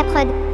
la prod.